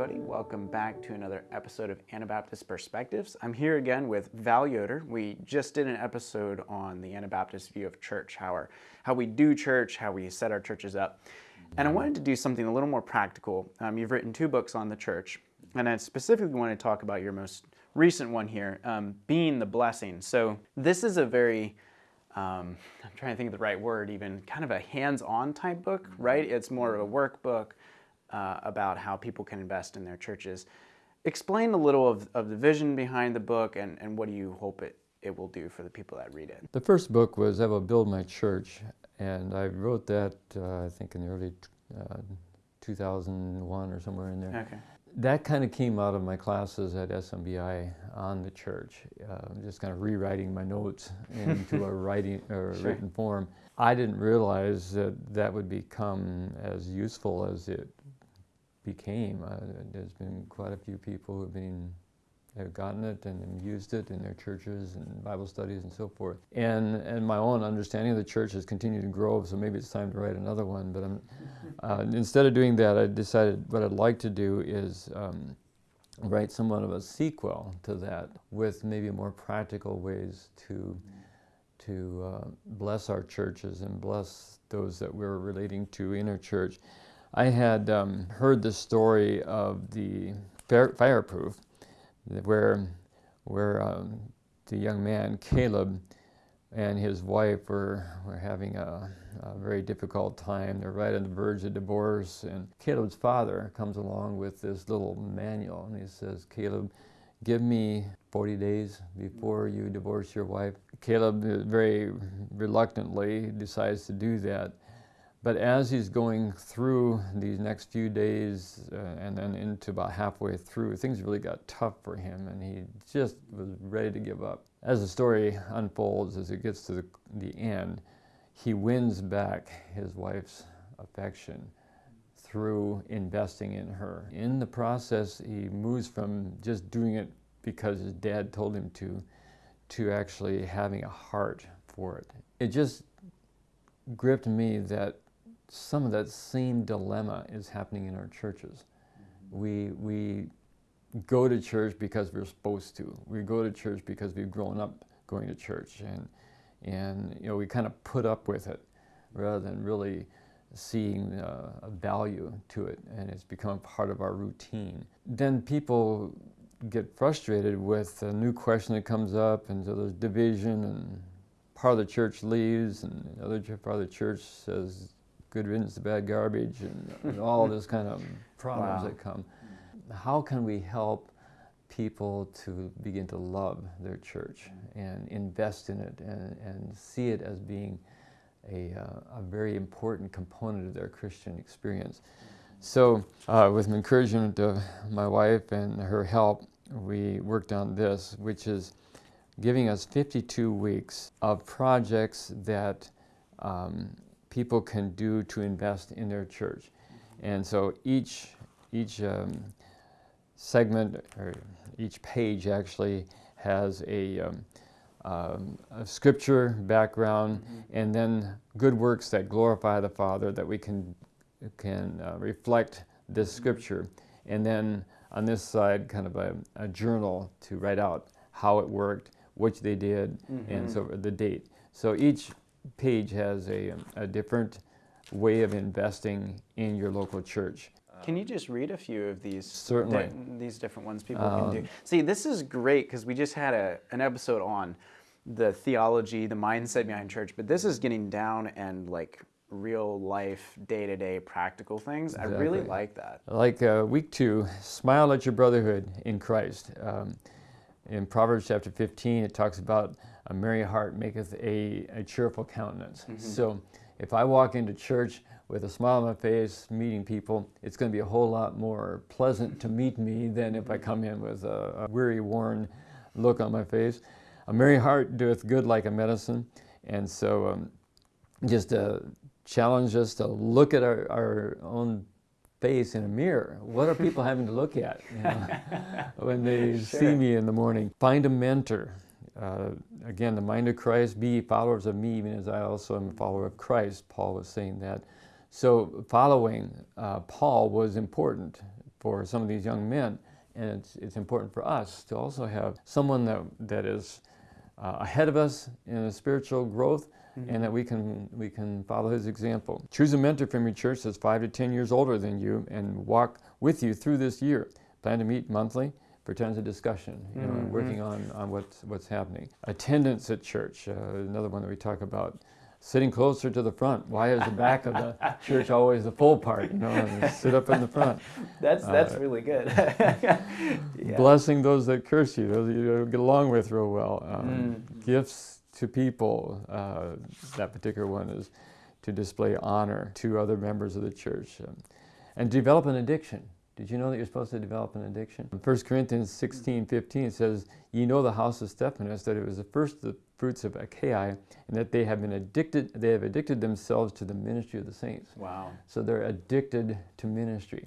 everybody. Welcome back to another episode of Anabaptist Perspectives. I'm here again with Val Yoder. We just did an episode on the Anabaptist view of church, how, our, how we do church, how we set our churches up. And I wanted to do something a little more practical. Um, you've written two books on the church, and I specifically want to talk about your most recent one here, um, Being the Blessing. So this is a very um, I'm trying to think of the right word, even kind of a hands-on type book, right? It's more of a workbook uh, about how people can invest in their churches. Explain a little of, of the vision behind the book and, and what do you hope it, it will do for the people that read it? The first book was I Will Build My Church, and I wrote that, uh, I think, in the early uh, 2001 or somewhere in there. Okay. That kind of came out of my classes at SMBI on the church, uh, just kind of rewriting my notes into a writing or Sure. written form. I didn't realize that that would become as useful as it became. Uh, there's been quite a few people who've been have gotten it and used it in their churches and Bible studies and so forth. And and my own understanding of the church has continued to grow, so maybe it's time to write another one. But I'm, uh, instead of doing that, I decided what I'd like to do is um, write somewhat of a sequel to that with maybe more practical ways to to uh, bless our churches and bless those that we're relating to in our church. I had um, heard the story of the fireproof, where where um, the young man Caleb and his wife were were having a, a very difficult time. They're right on the verge of divorce, and Caleb's father comes along with this little manual, and he says, "Caleb, give me 40 days before you divorce your wife." Caleb very reluctantly decides to do that. But as he's going through these next few days uh, and then into about halfway through, things really got tough for him and he just was ready to give up. As the story unfolds, as it gets to the, the end, he wins back his wife's affection through investing in her. In the process, he moves from just doing it because his dad told him to, to actually having a heart for it. It just gripped me that some of that same dilemma is happening in our churches. We, we go to church because we're supposed to. We go to church because we've grown up going to church and, and you know, we kind of put up with it rather than really seeing uh, a value to it and it's become part of our routine. Then people get frustrated with a new question that comes up and so there's division and part of the church leaves and the other part of the church says good riddance to bad garbage and, and all this kind of problems Wow. that come. How can we help people to begin to love their church and invest in it and, and see it as being a, uh, a very important component of their Christian experience? So, uh, with the encouragement of my wife and her help, we worked on this, which is giving us 52 weeks of projects that um, people can do to invest in their church. And so each, each um, segment, or each page actually has a, um, um, a scripture background and then good works that glorify the Father that we can, can uh, reflect this scripture. And then on this side, kind of a, a journal to write out how it worked, which they did, and so the date. So each page has a, a different way of investing in your local church. Can you just read a few of these? Certainly. di- these different ones people can Um, do. See, this is great because we just had a, an episode on the theology, the mindset behind church, but this is getting down and like real life, day to day practical things. I really like that. Like uh, week two, smile at your brotherhood in Christ. Um, in Proverbs chapter 15, it talks about a merry heart maketh a, a cheerful countenance. So if I walk into church with a smile on my face, meeting people, it's going to be a whole lot more pleasant to meet me than if I come in with a, a weary, worn look on my face. A merry heart doeth good like a medicine. And so um, just uh, challenge us to look at our, our own face in a mirror. What are people having to look at you know, when they see me in the morning? Find a mentor. Uh, again, the mind of Christ, be followers of me, even as I also am a follower of Christ. Paul was saying that. So following uh, Paul was important for some of these young men. And it's, it's important for us to also have someone that, that is uh, ahead of us in spiritual growth mm-hmm. and that we can, we can follow his example. Choose a mentor from your church that's five to 10 years older than you and walk with you through this year. Plan to meet monthly for times of discussion, you know, mm-hmm. working on, on what's, what's happening. Attendance at church, uh, another one that we talk about sitting closer to the front. Why is the back of the church always the full part? You know, sit up in the front. That's that's uh, really good. yeah. Blessing those that curse you, those you get along with real well. Um, mm. Gifts to people. Uh, that particular one is to display honor to other members of the church, um, and develop an addiction. Did you know that you're supposed to develop an addiction? In 1 Corinthians 16, 15 says, You know the house of Stephanas, that it was the first the fruits of Achaia, and that they have been addicted, they have addicted themselves to the ministry of the saints. Wow. So they're addicted to ministry.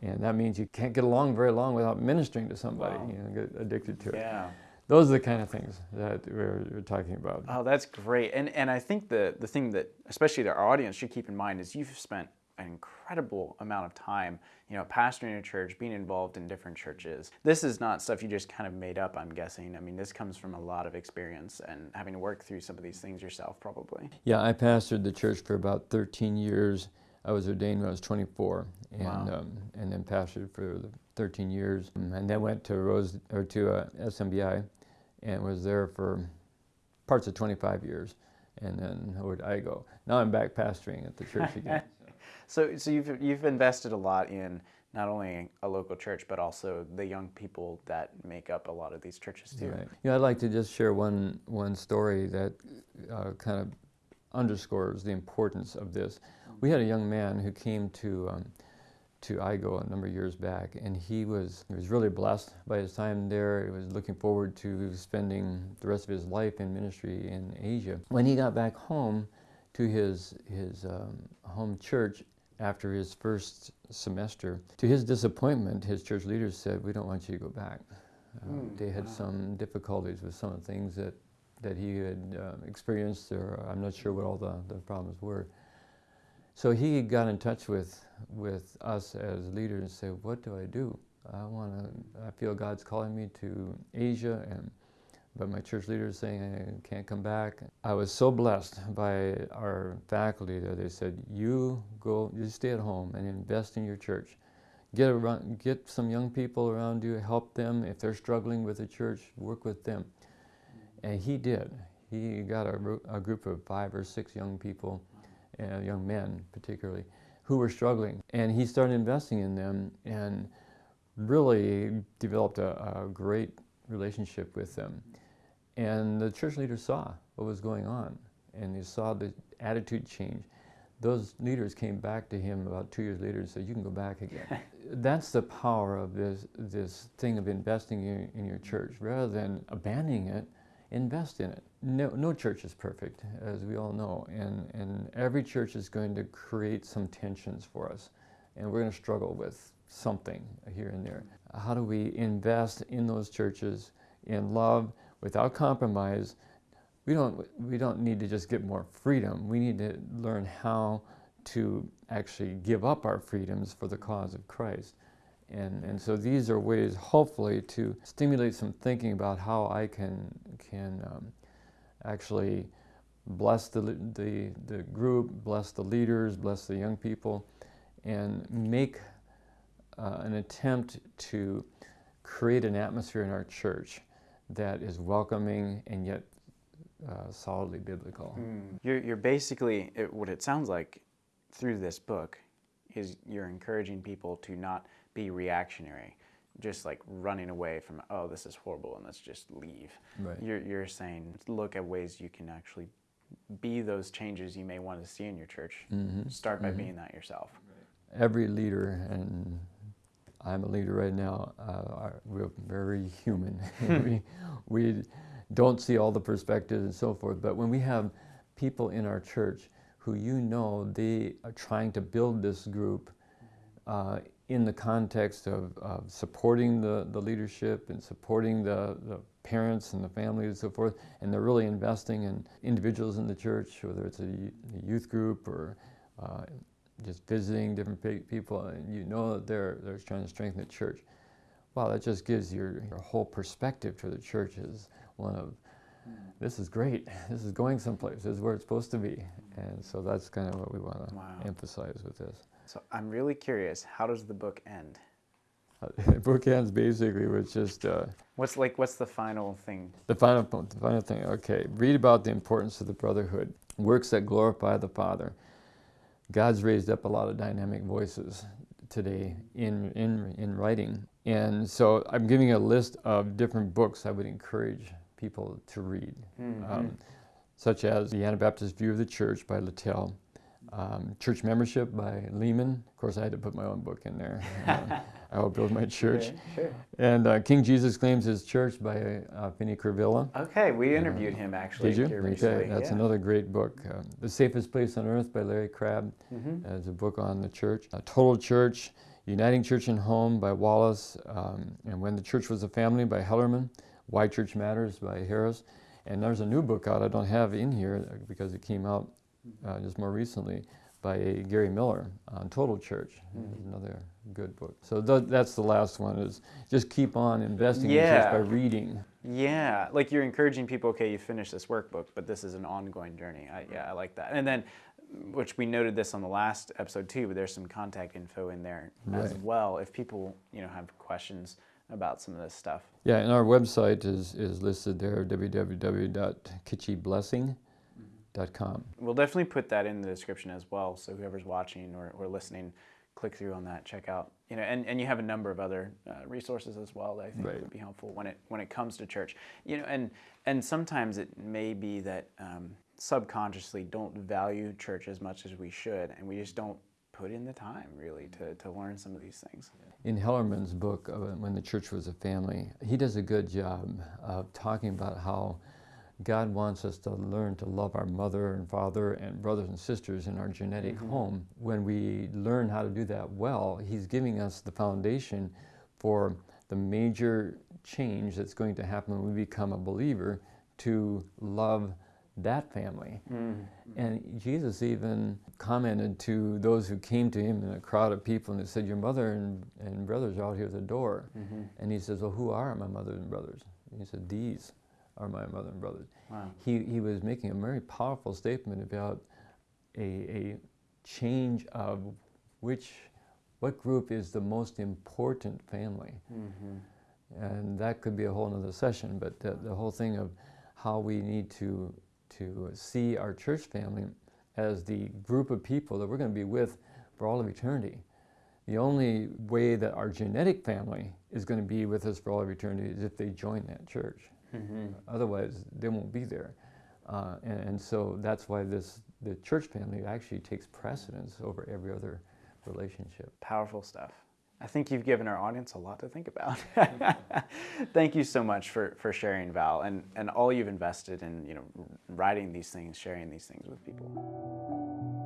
And that means you can't get along very long without ministering to somebody, wow. you know, get addicted to it. Yeah. Those are the kind of things that we're, we're, talking about. Oh, that's great. And, and I think the, the thing that, especially our audience, should keep in mind is you've spent an incredible amount of time, you know, pastoring a church, being involved in different churches. This is not stuff you just kind of made up, I'm guessing. I mean, this comes from a lot of experience and having to work through some of these things yourself, probably. Yeah, I pastored the church for about 13 years. I was ordained when I was 24, and wow. um, and then pastored for 13 years, and then went to Rose or to uh, SMBI, and was there for parts of 25 years, and then where did I go? Now I'm back pastoring at the church again. So, so you've you've invested a lot in not only a local church, but also the young people that make up a lot of these churches too. Right. Yeah, I'd like to just share one one story that uh, kind of underscores the importance of this. We had a young man who came to um, to IGO a number of years back, and he was he was really blessed by his time there. He was looking forward to spending the rest of his life in ministry in Asia. When he got back home to his his um, home church, after his first semester. To his disappointment, his church leaders said, We don't want you to go back. Uh, mm, they had wow. some difficulties with some of the things that, that he had uh, experienced, or I'm not sure what all the, the problems were. So he got in touch with, with us as leaders and said, What do I do? I want to, I feel God's calling me to Asia and but my church leaders saying I can't come back. I was so blessed by our faculty that they said, "You go, you stay at home and invest in your church. Get around, get some young people around you, help them if they're struggling with the church. Work with them." And he did. He got a, a group of five or six young people, uh, young men particularly, who were struggling, and he started investing in them and really developed a, a great relationship with them. And the church leaders saw what was going on and they saw the attitude change. Those leaders came back to him about two years later and said, You can go back again. That's the power of this, this thing of investing in, in your church. Rather than abandoning it, invest in it. No, no church is perfect, as we all know, and, and every church is going to create some tensions for us, and we're going to struggle with something here and there. How do we invest in those churches in love? without compromise, we don't, we don't need to just get more freedom. We need to learn how to actually give up our freedoms for the cause of Christ. And, and so these are ways, hopefully, to stimulate some thinking about how I can, can um, actually bless the, the, the group, bless the leaders, bless the young people, and make uh, an attempt to create an atmosphere in our church that is welcoming and yet uh, solidly biblical. Mm. You're, you're basically, it, what it sounds like through this book is you're encouraging people to not be reactionary, just like running away from, oh, this is horrible and let's just leave. Right. You're, you're saying look at ways you can actually be those changes you may want to see in your church. Mm-hmm. Start by mm-hmm. being that yourself. Every leader, and I'm a leader right now. Uh, we're very human. we, we don't see all the perspectives and so forth. But when we have people in our church who you know they are trying to build this group uh, in the context of, of, supporting the, the leadership and supporting the, the parents and the families and so forth, and they're really investing in individuals in the church, whether it's a, youth group or uh, just visiting different pe- people, and you know that they're they're trying to strengthen the church. Wow, that just gives your, your whole perspective to the church is one of this is great. This is going someplace. This is where it's supposed to be. And so that's kind of what we want to Wow. emphasize with this. So I'm really curious. How does the book end? Uh, the book ends basically with just uh, What's like? What's the final thing? the final the final thing. Okay, read about the importance of the brotherhood, works that glorify the Father. God's raised up a lot of dynamic voices today in in in writing, and so I'm giving a list of different books I would encourage people to read, um, such as The Anabaptist View of the Church by Littell, um, Church Membership by Lehman. Of course, I had to put my own book in there. Uh, I will build my church. Okay, sure. And uh, King Jesus Claims His Church by uh, Finny Kuruvilla. Okay, we interviewed him actually Did you? here Okay, that's yeah. another great book. Uh, the Safest Place on Earth by Larry Crabb Mhm. as a book on the church. Uh, Total Church, Uniting Church and Home by Wallace, um, and When the Church Was a Family by Hellerman, Why Church Matters by Harris. And there's a new book out I don't have in here because it came out uh, just more recently by Gary Miller on Total Church. Mm-hmm. Another good book. So th- that's the last one is just keep on investing in church by reading. Yeah, like you're encouraging people. Okay, you finished this workbook, but this is an ongoing journey. I, yeah, I like that. And then, which we noted this on the last episode too, but there's some contact info in there as well. If people, you know, have questions about some of this stuff. Yeah, and our website is, is listed there, www.kitschyblessing.com. We'll definitely put that in the description as well. So whoever's watching or, or listening, click through on that, check out. You know, and, and you have a number of other uh, resources as well that I think Right. would be helpful when it when it comes to church. You know, and and sometimes it may be that um, subconsciously don't value church as much as we should, and we just don't put in the time really to, to learn some of these things. In Hellerman's book, uh, When the Church Was a Family, he does a good job of talking about how God wants us to learn to love our mother and father and brothers and sisters in our genetic home. When we learn how to do that well, he's giving us the foundation for the major change that's going to happen when we become a believer to love that family. Mm. And Jesus even commented to those who came to him in a crowd of people and he said, Your mother and, and brothers are out here at the door. Mm-hmm. And he says, Well, who are my mother and brothers? And he said, These are my mother and brothers. Wow. He, he was making a very powerful statement about a, a change of which, what group is the most important family. Mm-hmm. And that could be a whole other session, but the, the whole thing of how we need to, to see our church family as the group of people that we're going to be with for all of eternity. The only way that our genetic family is going to be with us for all of eternity is if they join that church. Otherwise, they won't be there. Uh, and, and so that's why this the church family actually takes precedence over every other relationship. Powerful stuff. I think you've given our audience a lot to think about. Thank you so much for, for sharing, Val, and, and all you've invested in, you know, writing these things, sharing these things with people.